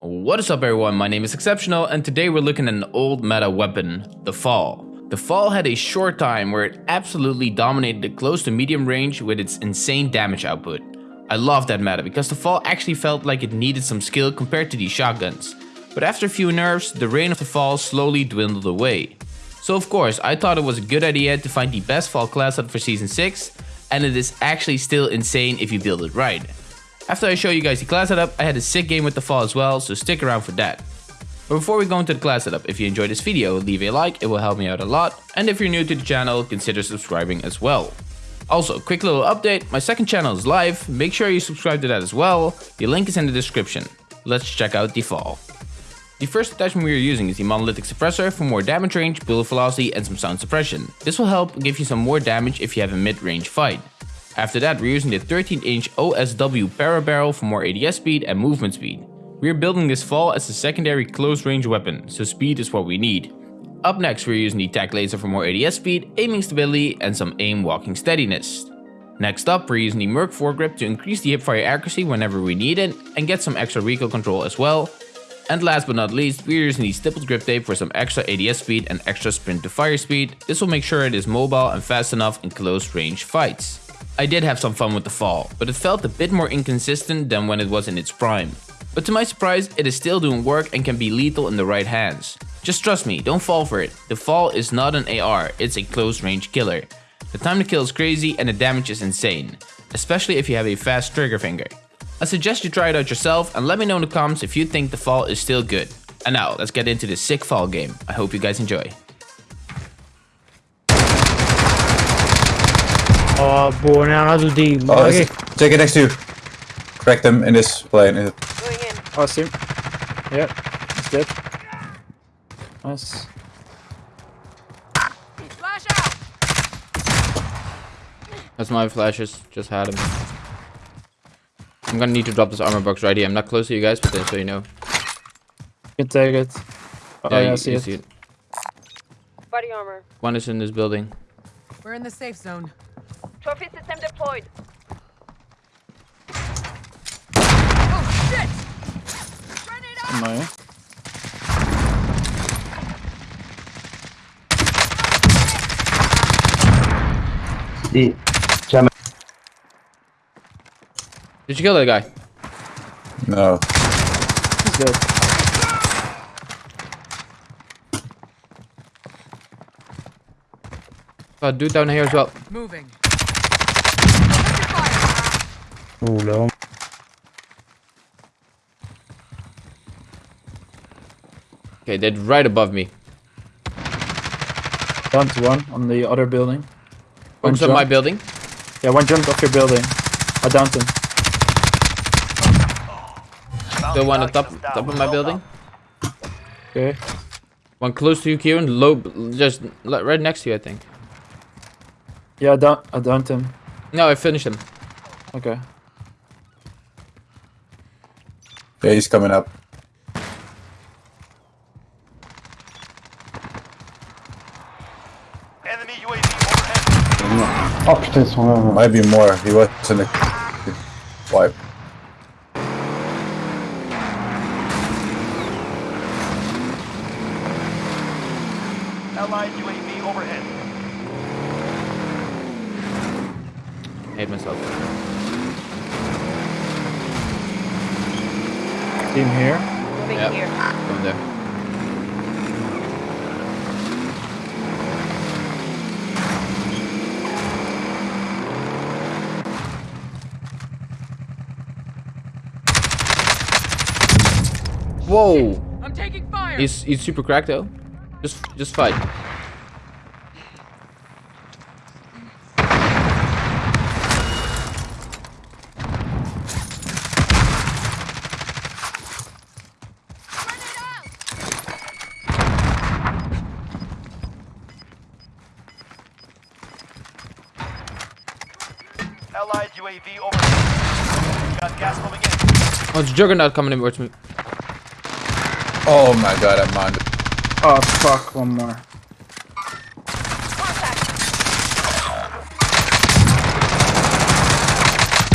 What is up everyone, my name is Exceptional and today we're looking at an old meta weapon, the FAL. The FAL had a short time where it absolutely dominated the close to medium range with its insane damage output. I love that meta because the FAL actually felt like it needed some skill compared to these shotguns. But after a few nerfs, the reign of the FAL slowly dwindled away. So of course, I thought it was a good idea to find the best FAL class set for Season 6, and it is actually still insane if you build it right. After I show you guys the class setup, I had a sick game with the FAL as well, so stick around for that. But before we go into the class setup, if you enjoyed this video, leave a like, it will help me out a lot, and if you're new to the channel, consider subscribing as well. Also, quick little update, my second channel is live, make sure you subscribe to that as well, the link is in the description. Let's check out the FAL. The first attachment we are using is the monolithic suppressor for more damage range, bullet velocity and some sound suppression. This will help give you some more damage if you have a mid-range fight. After that, we're using the 13 inch OSW para barrel for more ADS speed and movement speed. We're building this FAL as a secondary close range weapon, so speed is what we need. Up next, we're using the TAC laser for more ADS speed, aiming stability, and some aim walking steadiness. Next up, we're using the Merc foregrip to increase the hipfire accuracy whenever we need it, and get some extra recoil control as well. And last but not least, we're using the stippled grip tape for some extra ADS speed and extra sprint to fire speed. This will make sure it is mobile and fast enough in close range fights. I did have some fun with the FAL, but it felt a bit more inconsistent than when it was in its prime. But to my surprise, it is still doing work and can be lethal in the right hands. Just trust me, don't fall for it. The FAL is not an AR, it's a close range killer. The time to kill is crazy and the damage is insane, especially if you have a fast trigger finger. I suggest you try it out yourself and let me know in the comments if you think the FAL is still good. And now, let's get into this sick FAL game. I hope you guys enjoy. Oh, boy, now do die. Oh, Okay. take it next to you. Crack them in this plane. Going in. Oh, I see him. Yeah, he's dead. Nice. Flash out! That's my flashes, just had him. I'm gonna need to drop this armor box right here. I'm not close to you guys, but then so you know. You can take it. Oh, yeah, I you- see you it. Body armor. One is in this building. We're in the safe zone. Trophy system deployed. Oh shit! Grenade out! No. Did you kill that guy? No. He's dead. Oh, dude down here as well. Moving. Lol. Okay, they're right above me. Down to one on the other building. One Focus on my building. Yeah, one jumped off your building. I downed him. Still one on top, top of my building. Okay. One close to you, Kieran. Low, just right next to you, I think. Yeah, I down I downed him. No, I finished him. Okay. Yeah, he's coming up. Enemy UAV overhead. Oh putain, ils sont là. Might be more. He was in the wipe. Allied UAV overhead. hate myself. Team here. Moving Yep. here. Going there. Whoa! I'm taking fire. He's he's super cracked though. Just just fight. UAV overhead. Got gas moving in. Oh, it's Juggernaut coming in towards me. Oh my god, I'm on. Oh fuck, one more. Contact.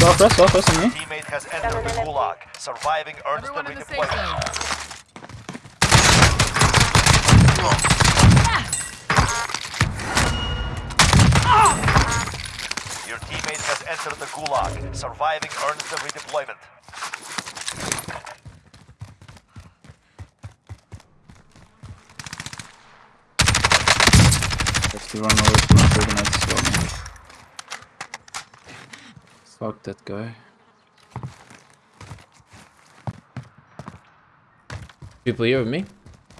Southwest, southwest on me. Teammates has entered the gulag. Surviving earns the Everyone in the safe redeployment. Entered the gulag. Surviving earns the redeployment. That's the run away from the grenades as. Fuck that guy. People here with me?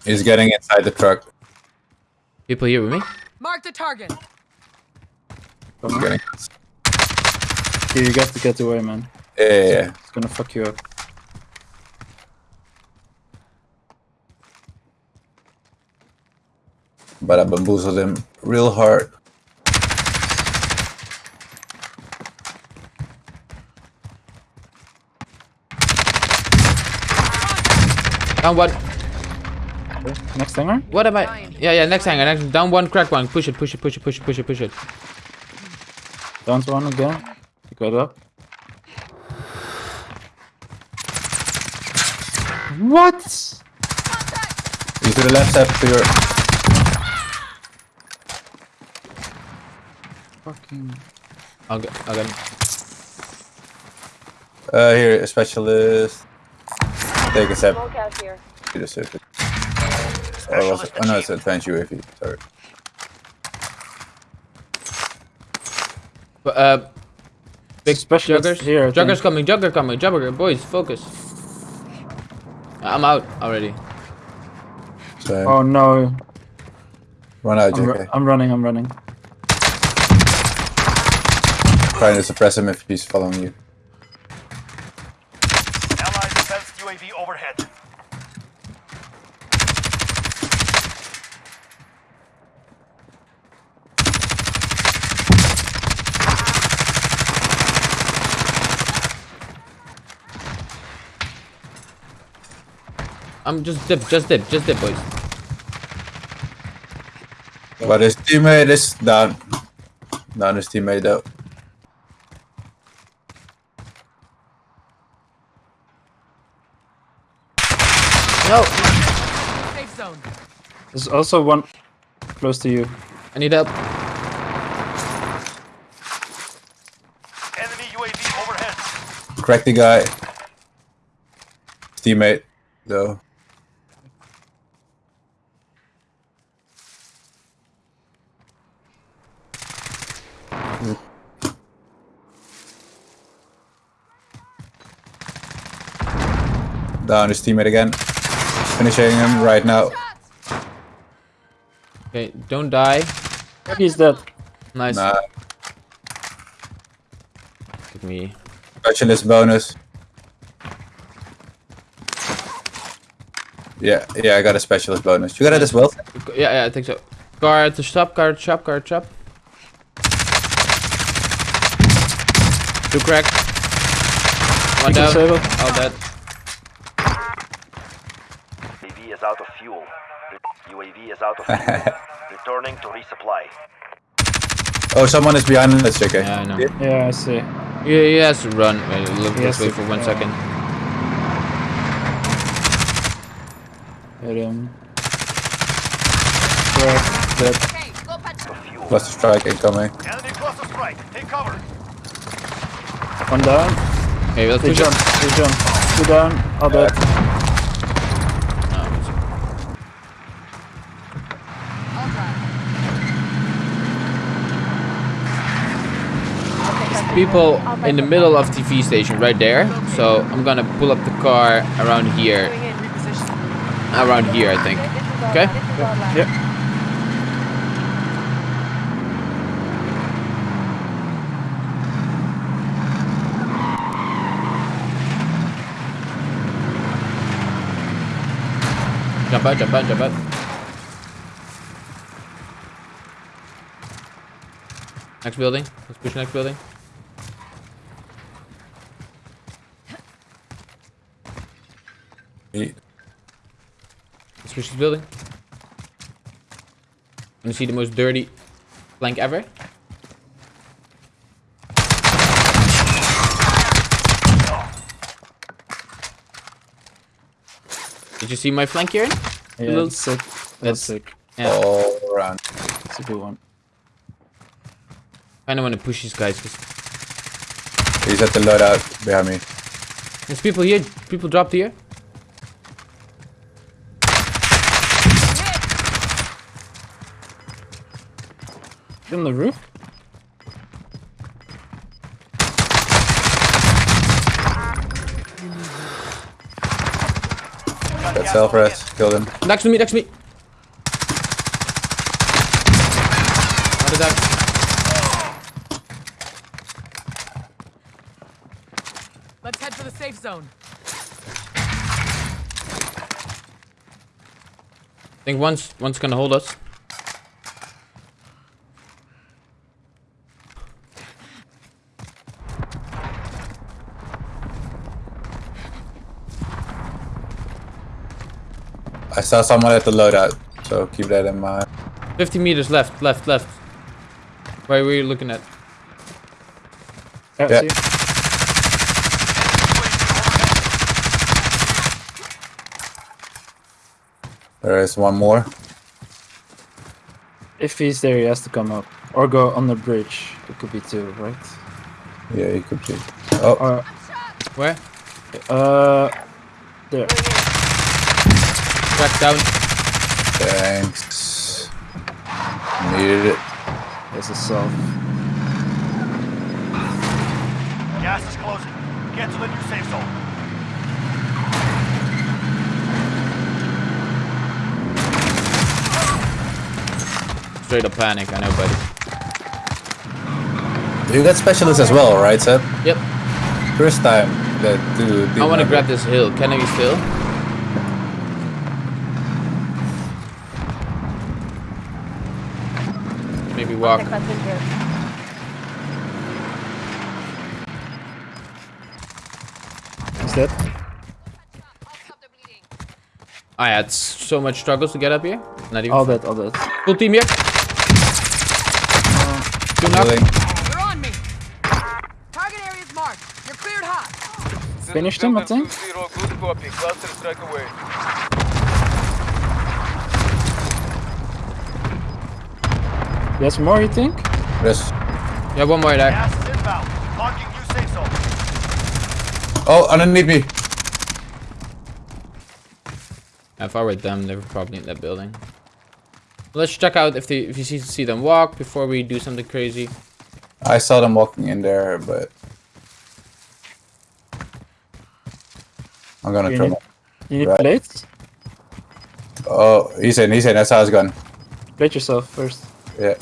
He's getting inside the truck. People here with me? Mark the target. Come He's on. getting. Here, you got to get away, man. Yeah, yeah, yeah. It's gonna fuck you up. But I bamboozled him real hard. Down one. Next hangar? What am I? Yeah, yeah, next hangar. Next, down one, crack one. Push it, push it, push it, push it, push it, push it. Down one again. You got up. What? He's to the left side to your. Fucking. I'll get, I'll get. Uh, here, a specialist. Take a step Smoke out here. to the surface. Oh, was it? oh no, it's advanced UAV. Sorry. But, uh, big Specialist juggers. here, I Juggers think. coming, jugger coming, jugger. Boys, focus. I'm out already. So Oh no. run out, I'm, ru- JK. I'm running, I'm running. Trying to suppress him if he's following you. Allied defense UAV overhead. I'm just dip, just dip, just dip, boys. But his teammate is down. Down his teammate though. No, Safe zone. There's also one close to you. I need help. Enemy UAV overhead. Crack the guy. His teammate though. Down his teammate again. Finishing him right now. Okay, don't die. He's dead. Nice. Nah, Give me. specialist bonus. Yeah, yeah, I got a specialist bonus. You got it as well? Yeah, yeah, I think so. Guard to shop, guard shop, guard shop. Two crack. One down. All dead. UAV is out of fuel. Re- UAV is out of fuel. Returning to resupply. Oh, someone is behind us, JK. Yeah, I know. Yeah, I see. Yeah, he has to run. Wait, look, He let's wait for one yeah. second. Hit him. Crack. Dead. Okay, go patch. Fuel. Cluster strike incoming. Enemy cluster strike. Take cover. One down. Okay, let's They push it. jump. They jump. Two down. All dead. No, it's- I'll drive. People in the middle of TV station right there. So I'm gonna pull up the car around here. Going in, reposition. Around here, I think. This is our, Okay. Yep. Jump out, jump out, jump out. Next building. Let's push next building. Let's reach this building. I'm gonna see the most dirty flank ever. Did you see my flank here? Yeah, little... that's sick. That's, sick. Yeah. All around. It's a good one. I don't want to push these guys. Cause... He's at the loadout behind me. There's people here. People dropped here. On the roof? Got self rest. Killed him. Next to me. Next to me. How did that? Let's head for the safe zone. I think one's one's gonna hold us. I saw someone at the loadout, so keep that in mind. 50 meters left. Left. Left. Where were you looking at? Yeah, Yeah. There is one more. If he's there, he has to come up. Or go on the bridge. It could be two, right? Yeah, he could be. Oh, Or, Where? uh, there. Crack down. thanks. Needed it. There's a self. Gas is closing. Get to the new safe zone. Straight up panic. I know, buddy. You got specialists as well, right, Seth? Yep. First time that do. I want to grab this hill. Can I be still? Walk. That's in here. Is that? I had so much struggles to get up here. Not even. All that, all that. Full team here. Two knock. Healing. You're on me. Target area is marked. You're cleared hot. Finished him, I think. Cluster strike away. Yes, more, you think? Yes. Yeah, one more there. Gas is inbound. Marking new safe zone. Oh, underneath me. If I were them, they were probably in that building. Let's check out if they if you see see them walk before we do something crazy. I saw them walking in there, but I'm gonna You try. need, my- you need Right. plates? Oh, he's in. He's in. That's how it's gone. Plate yourself first. Yeah.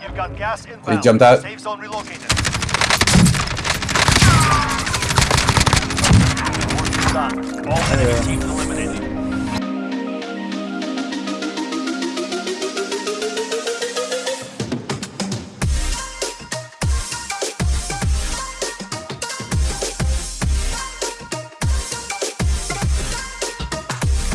You've got gas inbound. jumped out. Safe zone relocated. Work is done. All enemy teams eliminated.